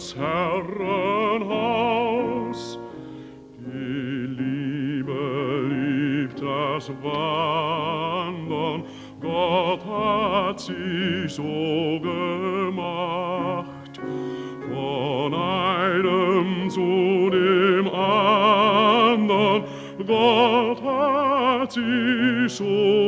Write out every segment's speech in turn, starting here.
des Herren Die Liebe liebt das Wandern, Gott hat sie so gemacht. Von einem zu dem anderen, Gott hat sie so gemacht.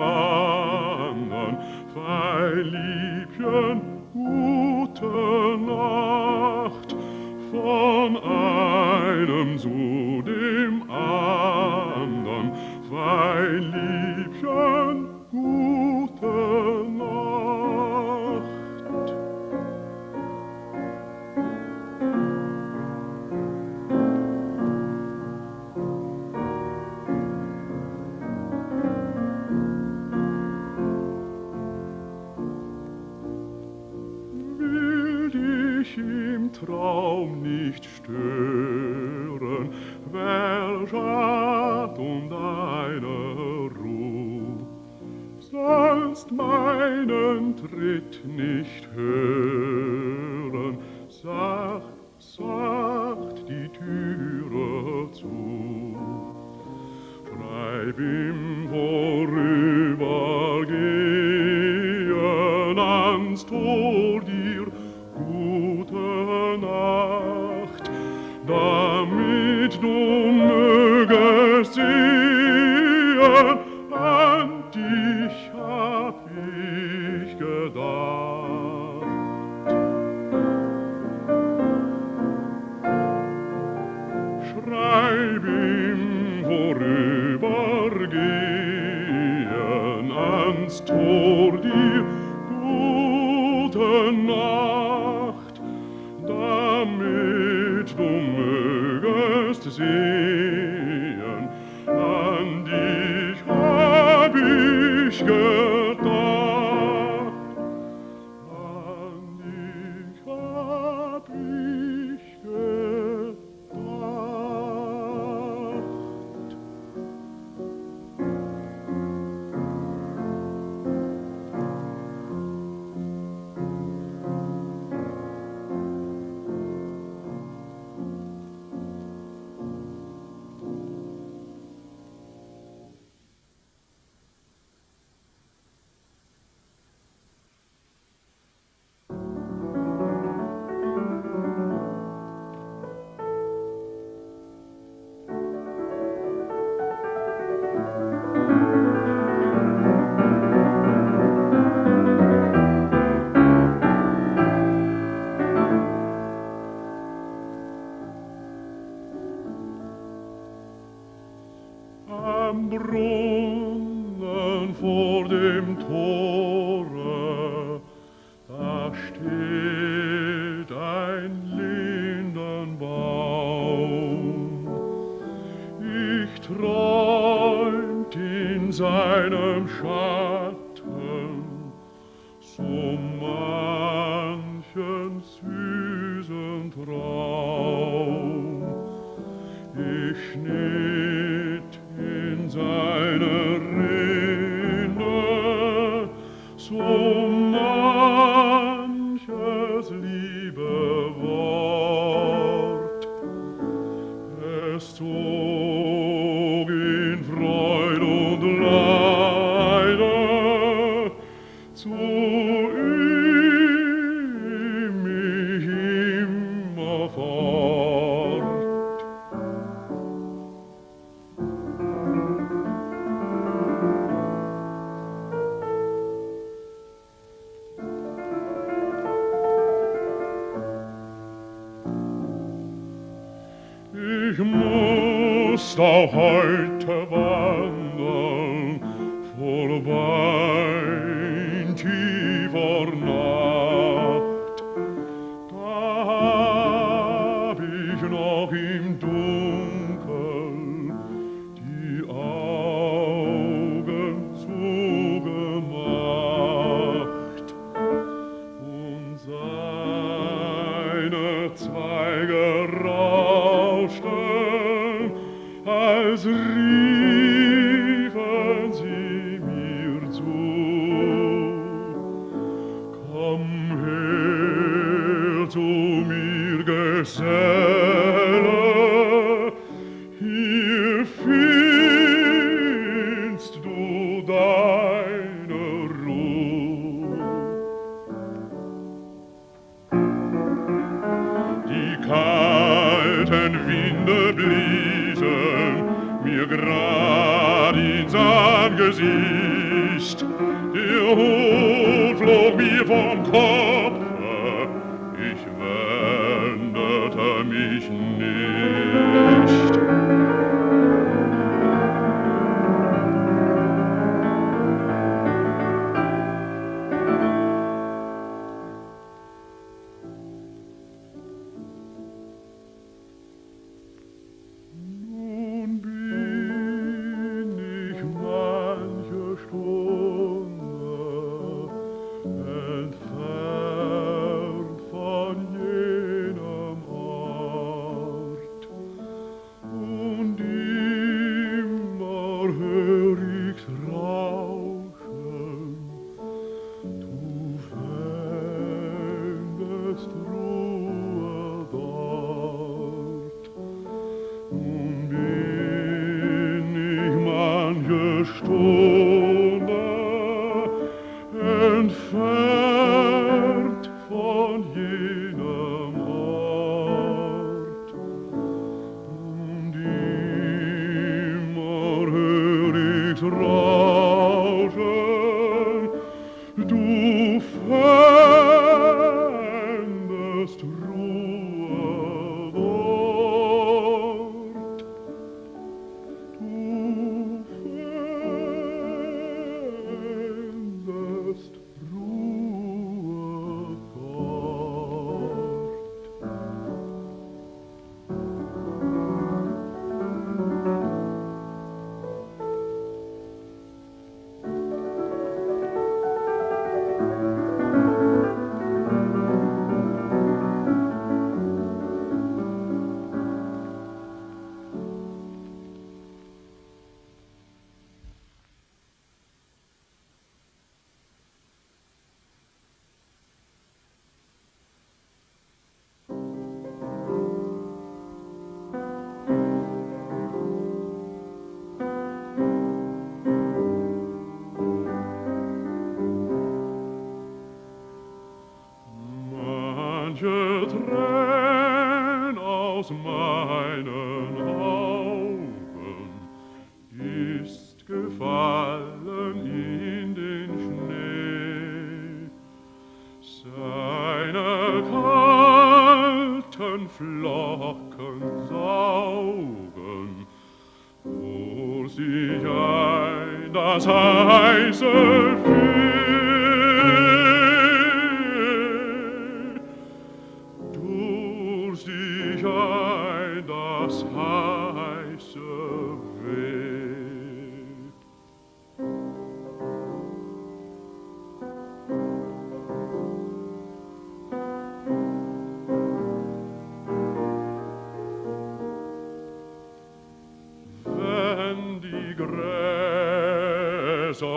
fangen, Feiliebchen, gute Nacht von einem Sohn. deinem Schein.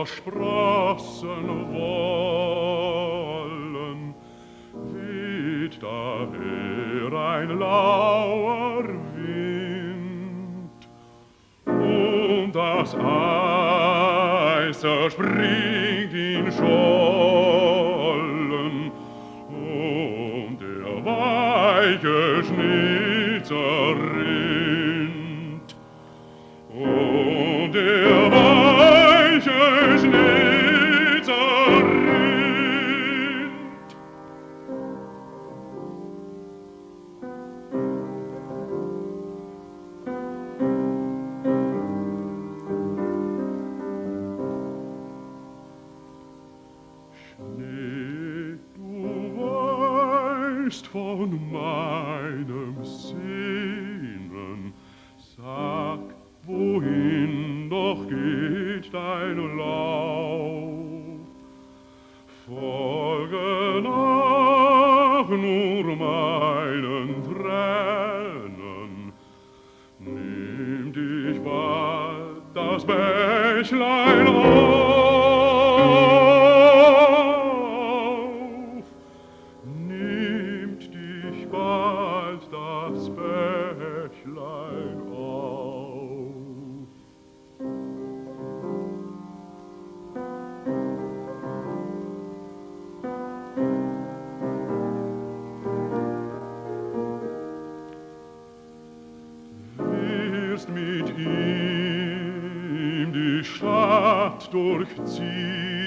los Stadt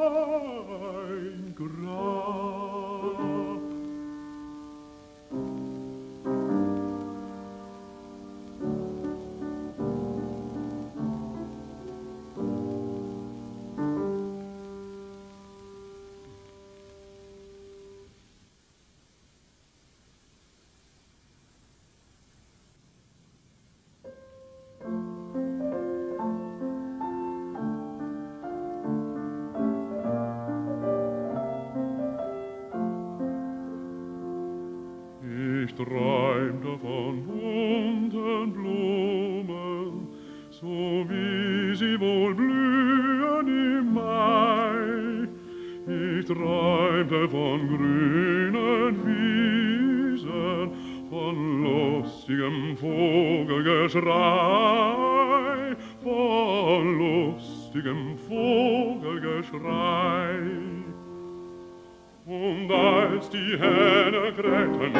mein Grab. Vogelgeschrei, von lustigem Vogelgeschrei. Und als die Hähne krähten,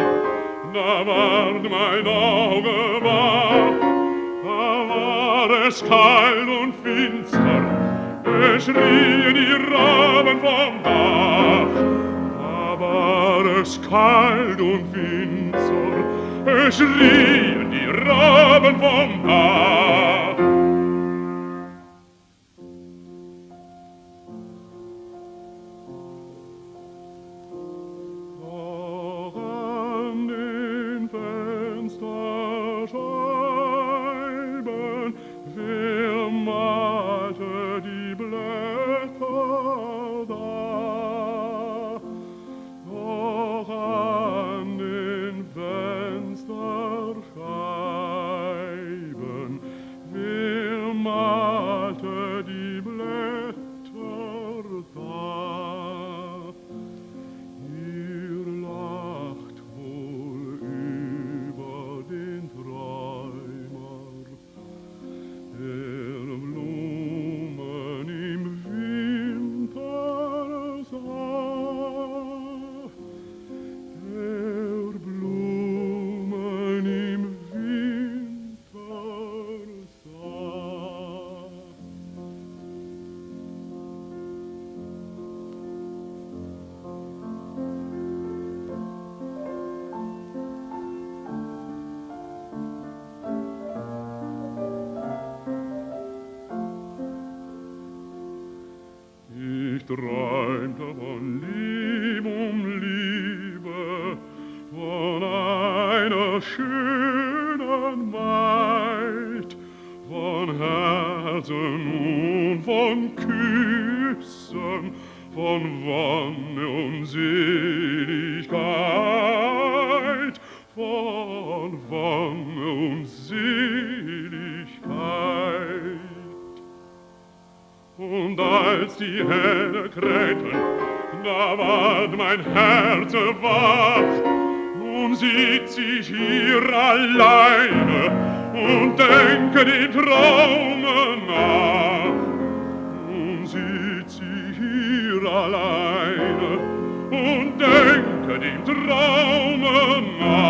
da ward mein Auge wach, da war es kalt und finster, es schrien die Raben vom Dach. Da war es kalt und finster, es schrien die Raben bomba drama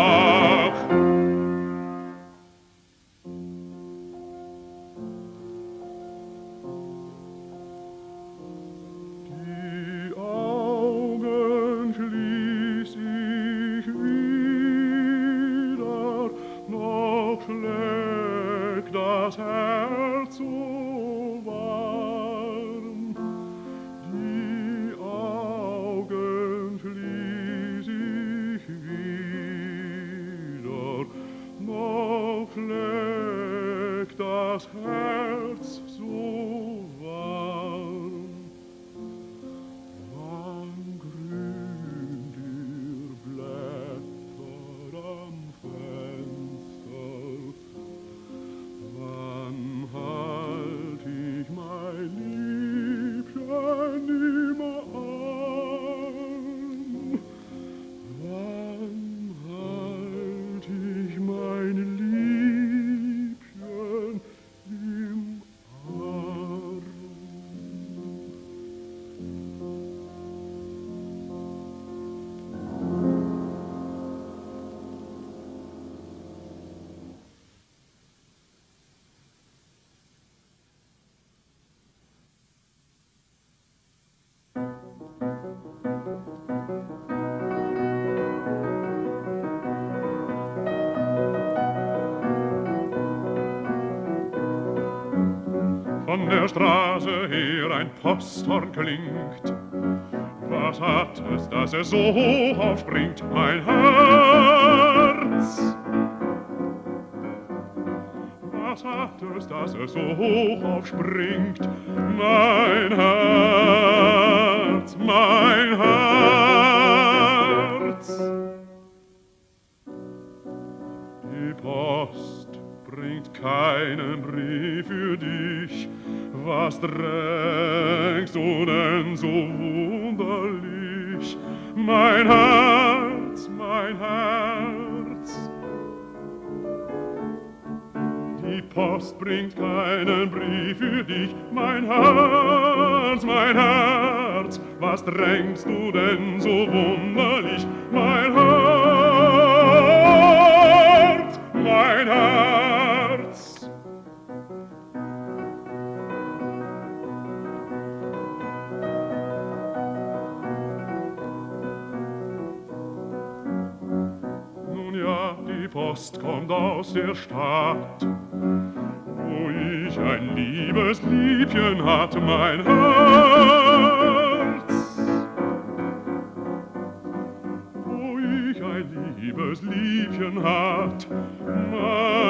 der Straße her ein Posthorn klingt. Was hat es, dass er so hoch aufspringt, mein Herz? Was hat es, dass er so hoch aufspringt, mein Herz, mein Herz? Die Post bringt keinen Brief was drängst du denn so wunderlich? Mein Herz, mein Herz. Die Post bringt keinen Brief für dich, mein Herz, mein Herz. Was drängst du denn so wunderlich, Aus der Stadt, wo ich ein liebes Liebchen hat, mein Herz. Wo ich ein liebes Liebchen hat, mein Herz,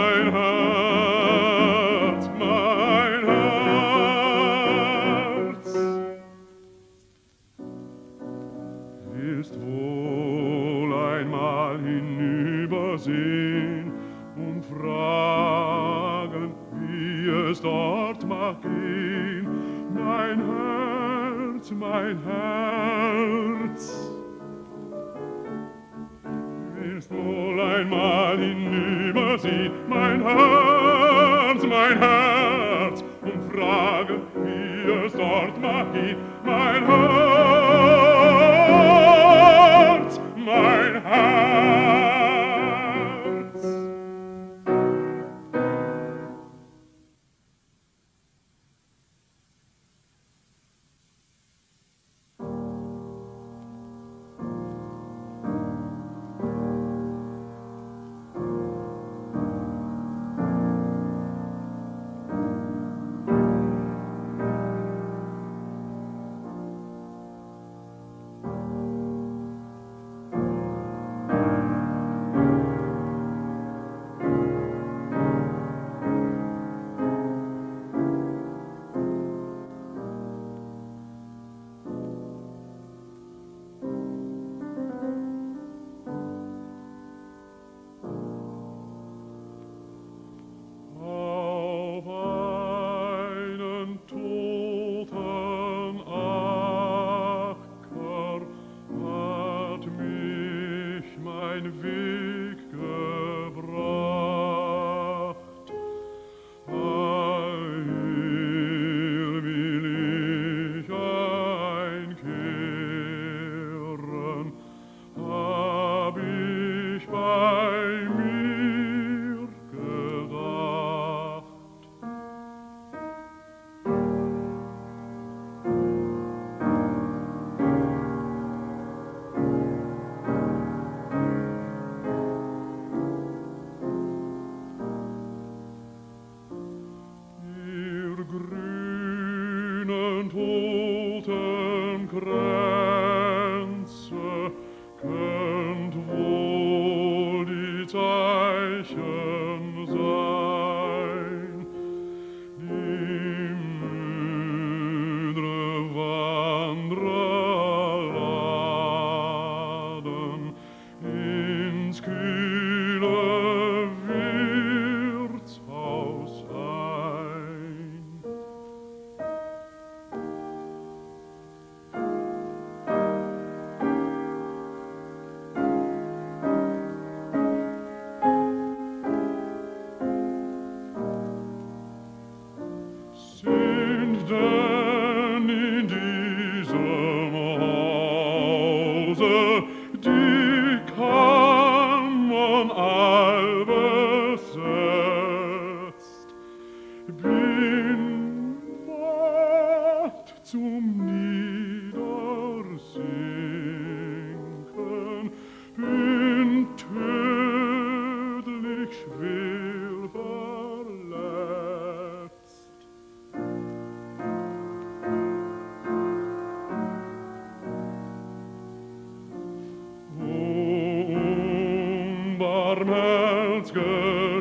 es dort mag gehen, mein Herz, mein Herz. Willst wohl einmal hinübersehen, mein Herz, mein Herz, und fragen, wie es dort mag gehen, mein Herz,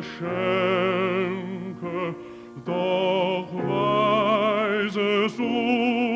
Schenke, doch weise Sohn.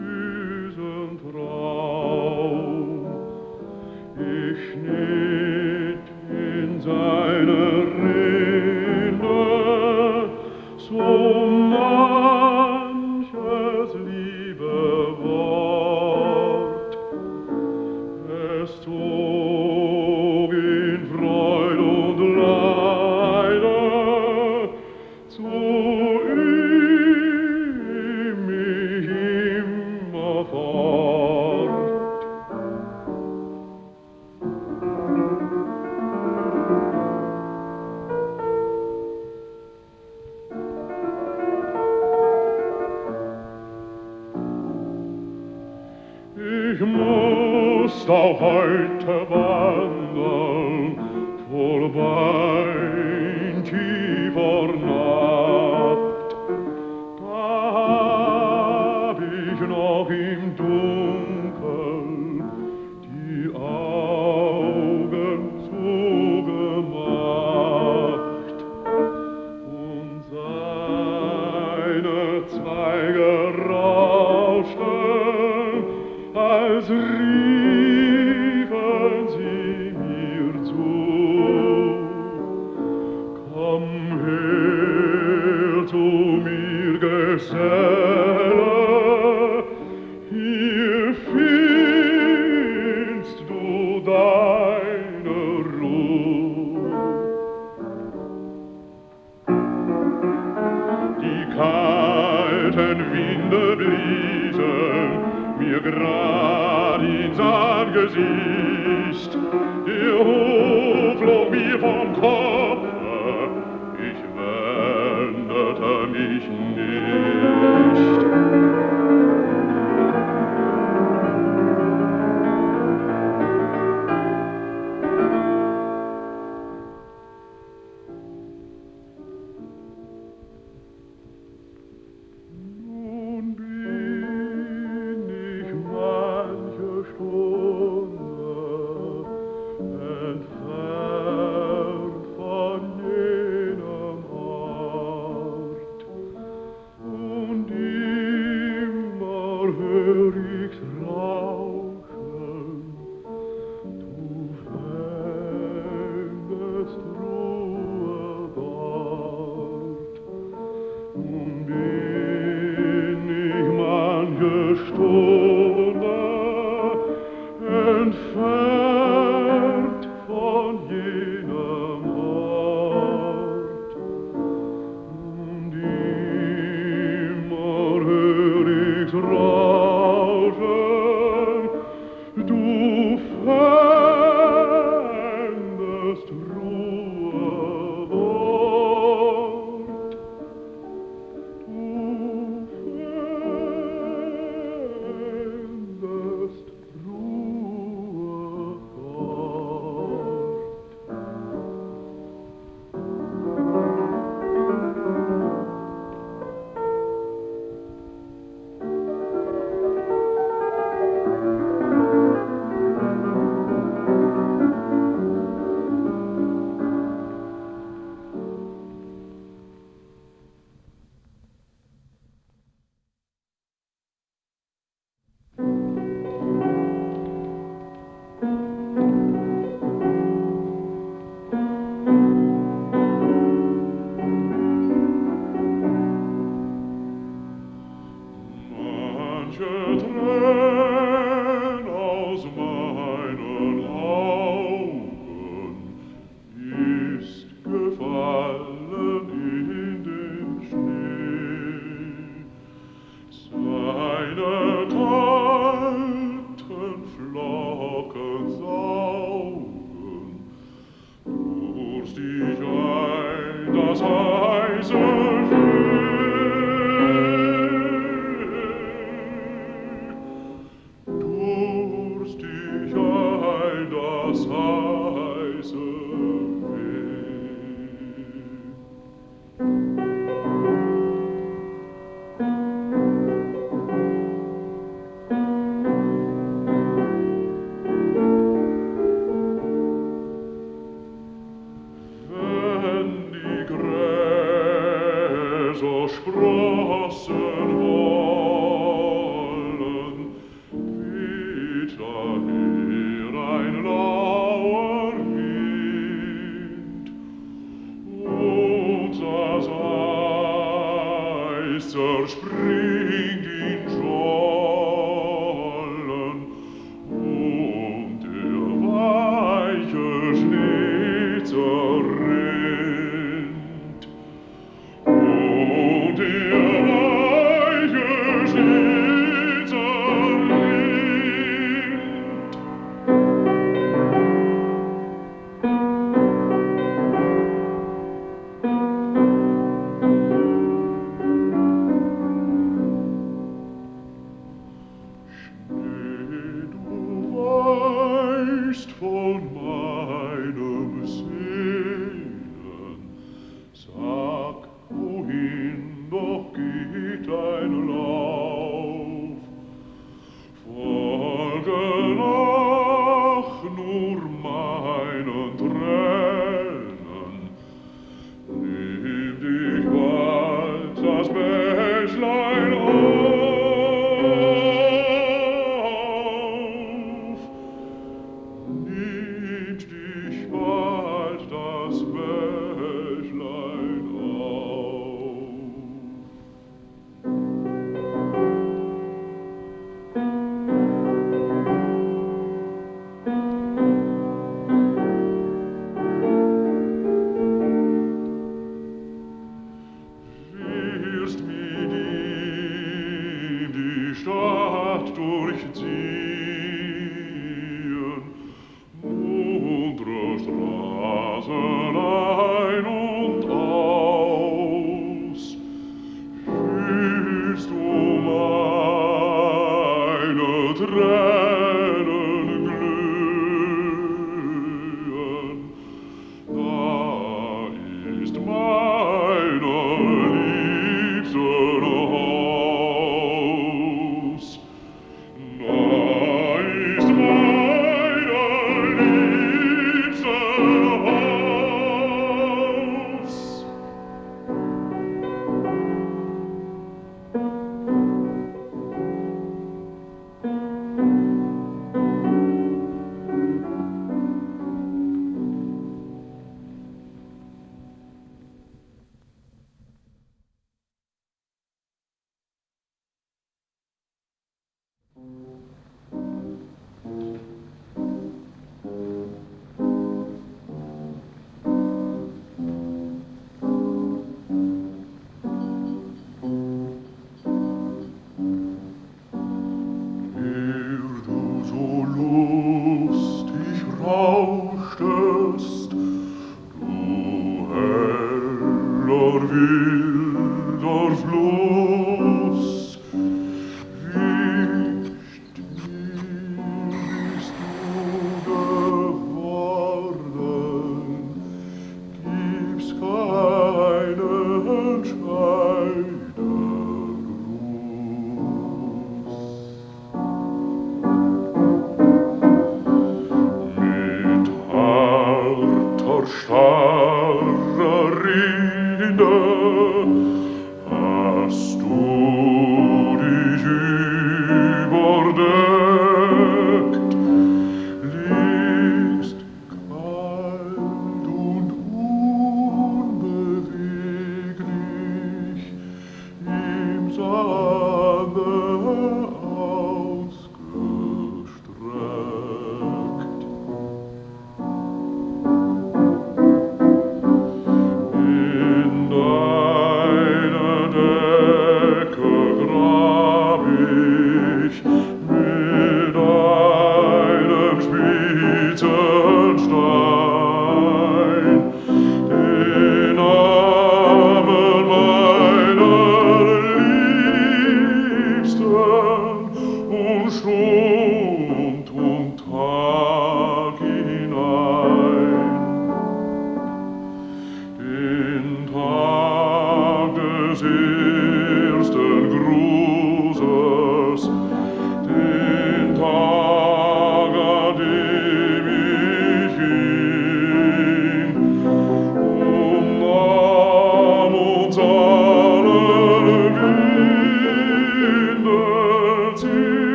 Füßen trat.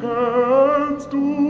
kannst du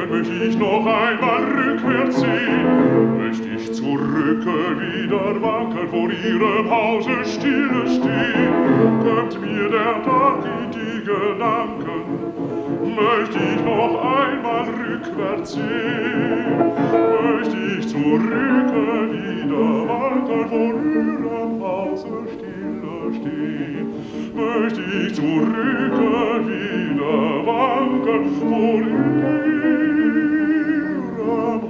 denken möcht ich noch einmal rückwärts sehen, möchte ich zurück wieder wanken vor ihrem Pause stille stehn. Kommt mir der Tag in die Gedanken, möchte ich noch einmal rückwärts sehen, möchte ich zurück wieder wanken vor ihrem Pause stille stehn. Möcht ich zurück wieder wanken vor ihre Oh.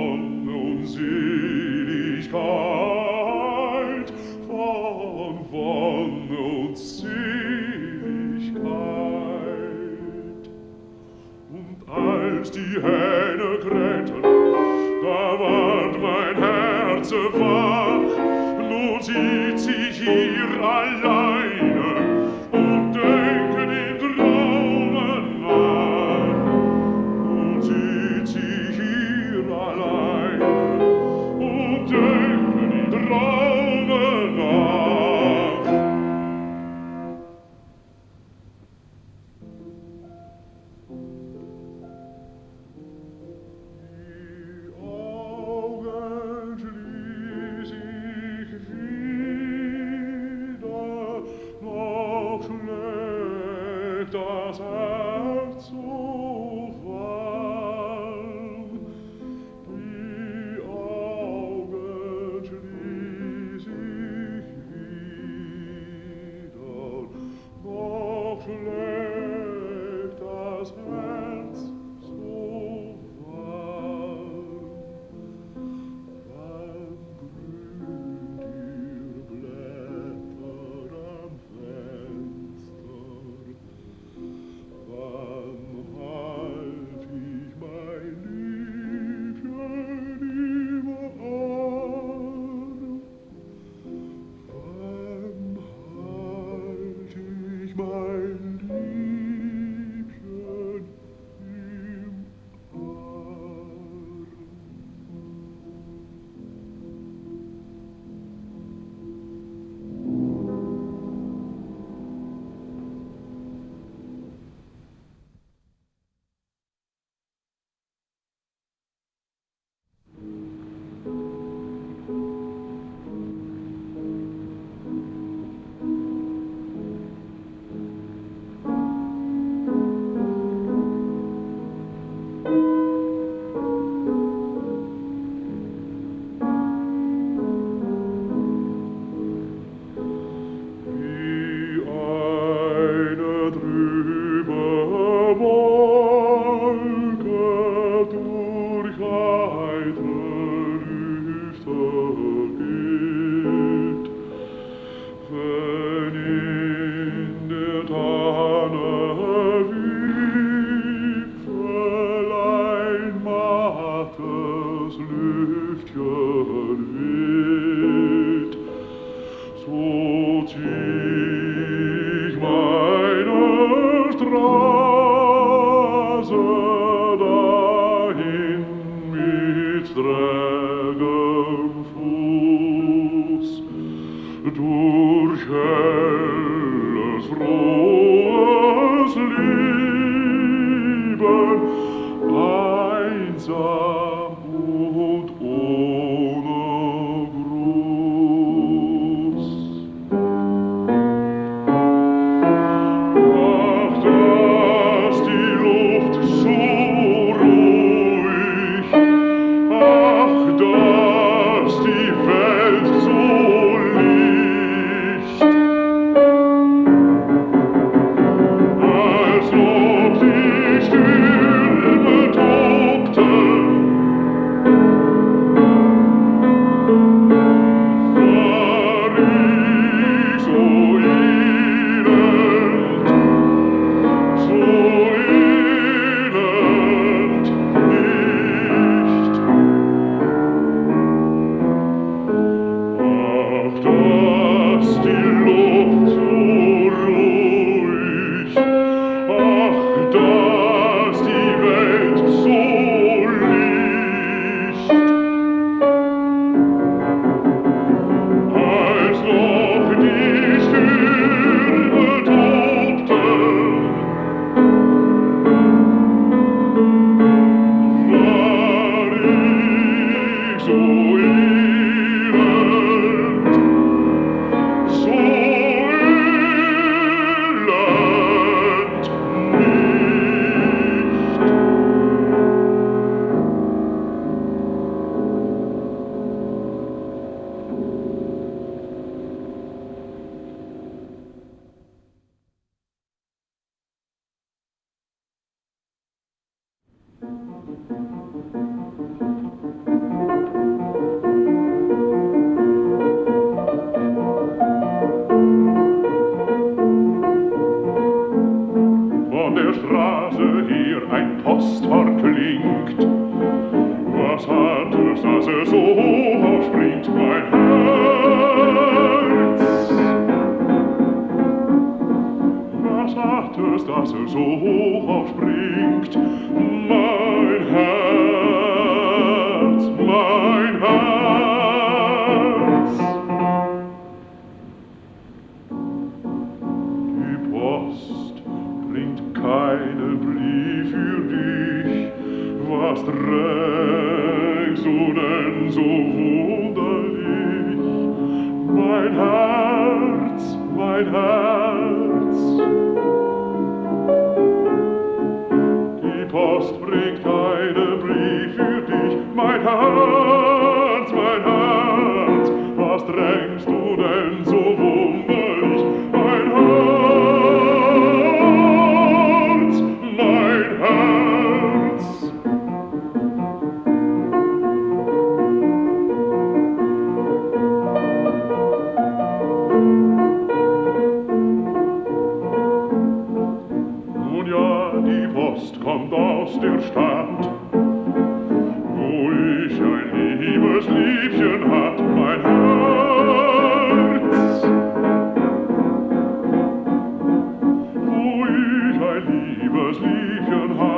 einsam und liebes Liebchen hat,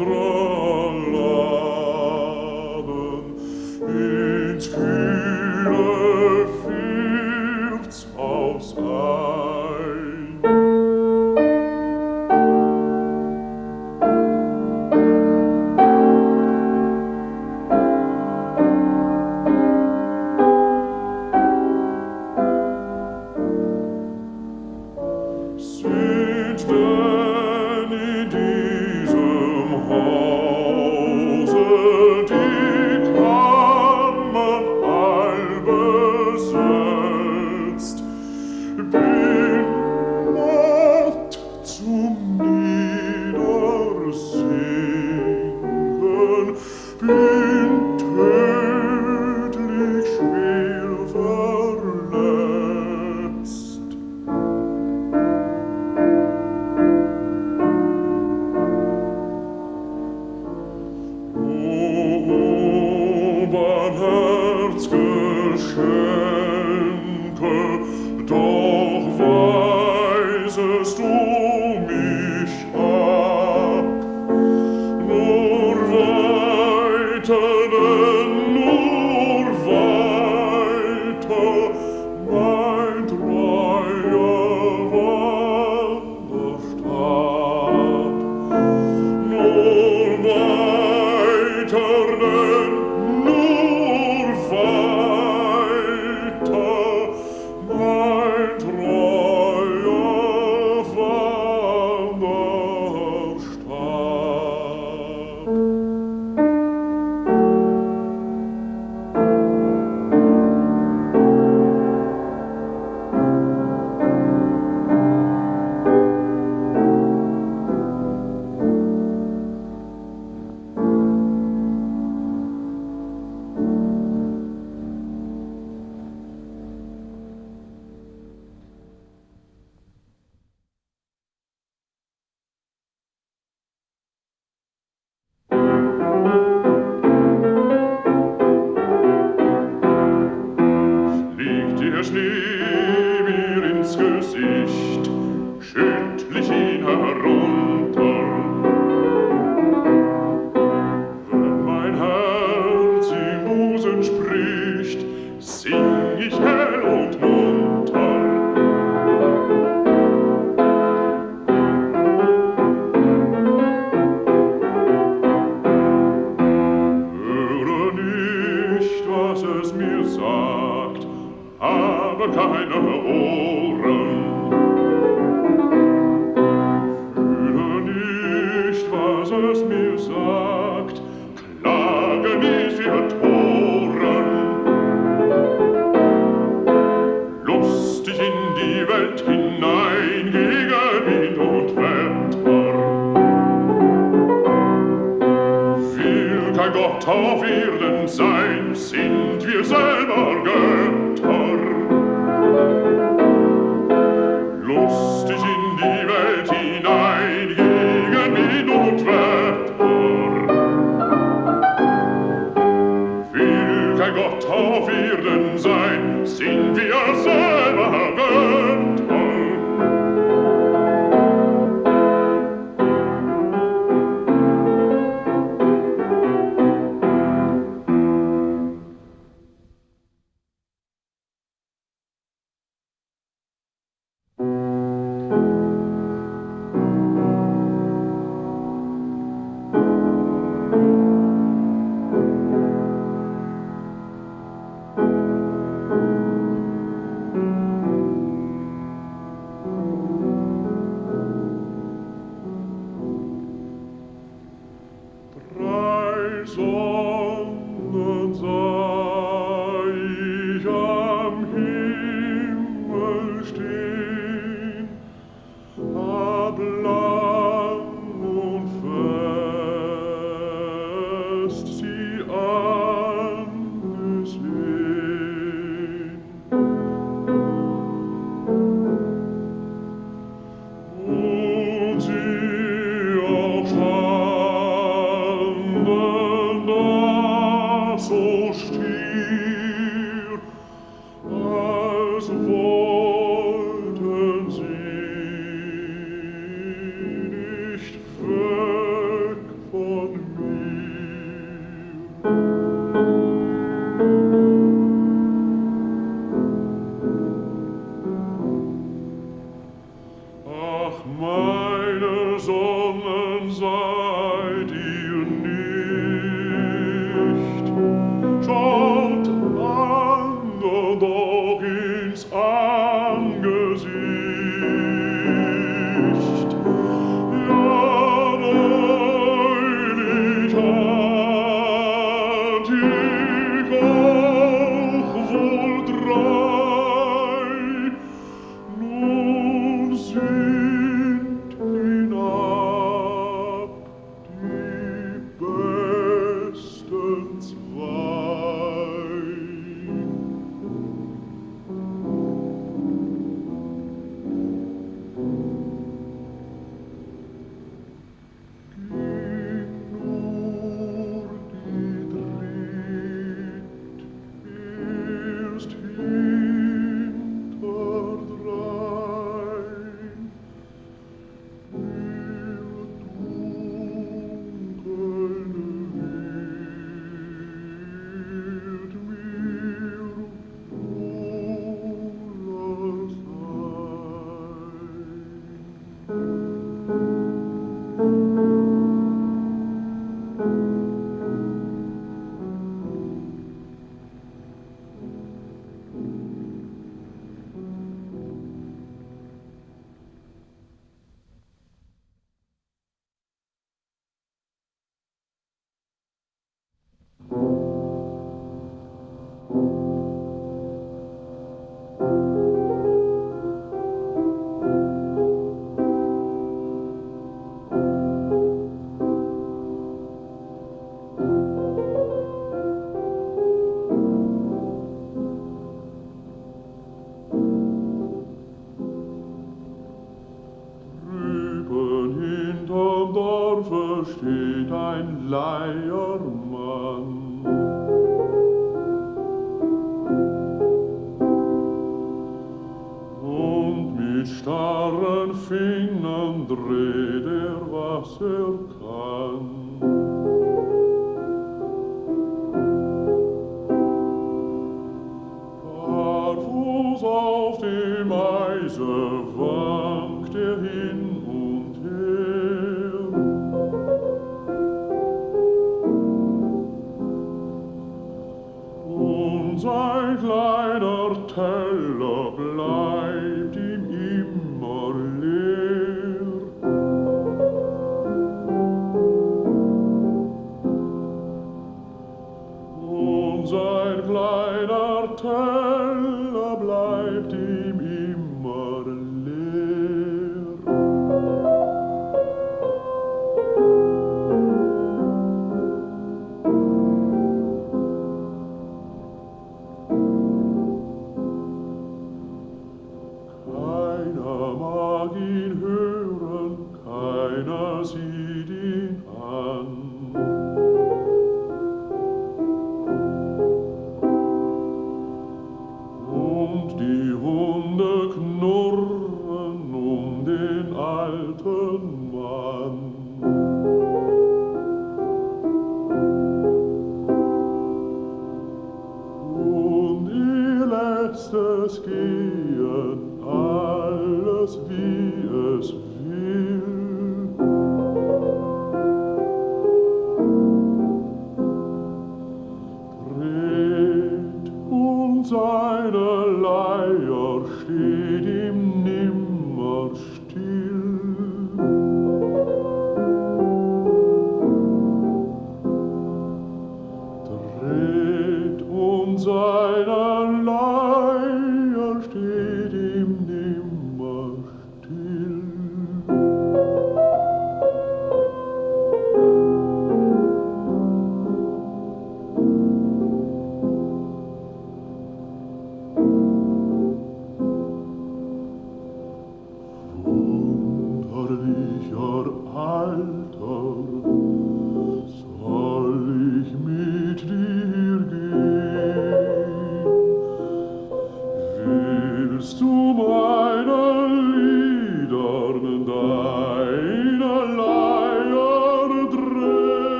добро.